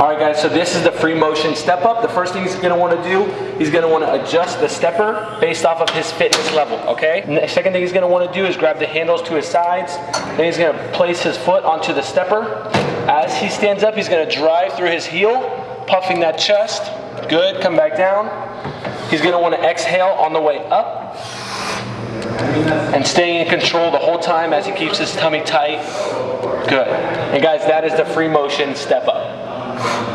All right, guys, so this is the Freemotion step up. The first thing he's gonna wanna do, he's gonna wanna adjust the stepper based off of his fitness level, okay? And the second thing he's gonna wanna do is grab the handles to his sides. Then he's gonna place his foot onto the stepper. As he stands up, he's gonna drive through his heel, puffing that chest. Good, come back down. He's gonna wanna exhale on the way up and staying in control the whole time as he keeps his tummy tight. Good. And guys, that is the Freemotion step up. フフ。